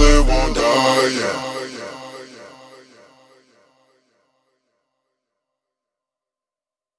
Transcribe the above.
They won't die, yeah.